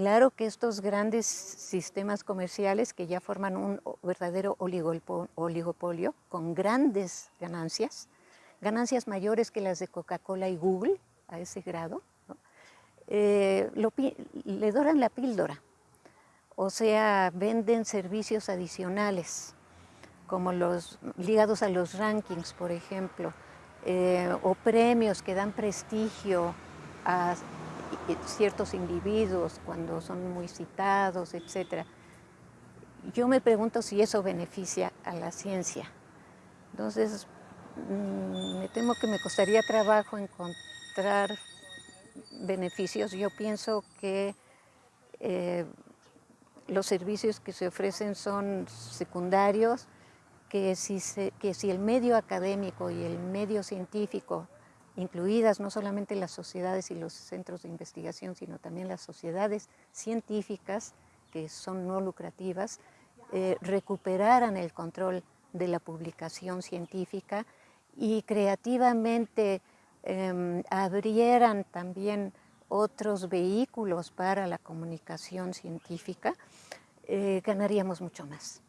Claro que estos grandes sistemas comerciales que ya forman un verdadero oligopolio con grandes ganancias, ganancias mayores que las de Coca-Cola y Google a ese grado, eh, le doran la píldora, o sea, venden servicios adicionales, como los ligados a los rankings, por ejemplo, eh, o premios que dan prestigio a ciertos individuos cuando son muy citados, etc. Yo me pregunto si eso beneficia a la ciencia. Entonces, mm, me temo que me costaría trabajo encontrar beneficios. Yo pienso que eh, los servicios que se ofrecen son secundarios, que si, que si el medio académico y el medio científico incluidas no solamente las sociedades y los centros de investigación, sino también las sociedades científicas, que son no lucrativas, eh, recuperaran el control de la publicación científica y creativamente em, abrieran también otros vehículos para la comunicación científica, eh, ganaríamos mucho más.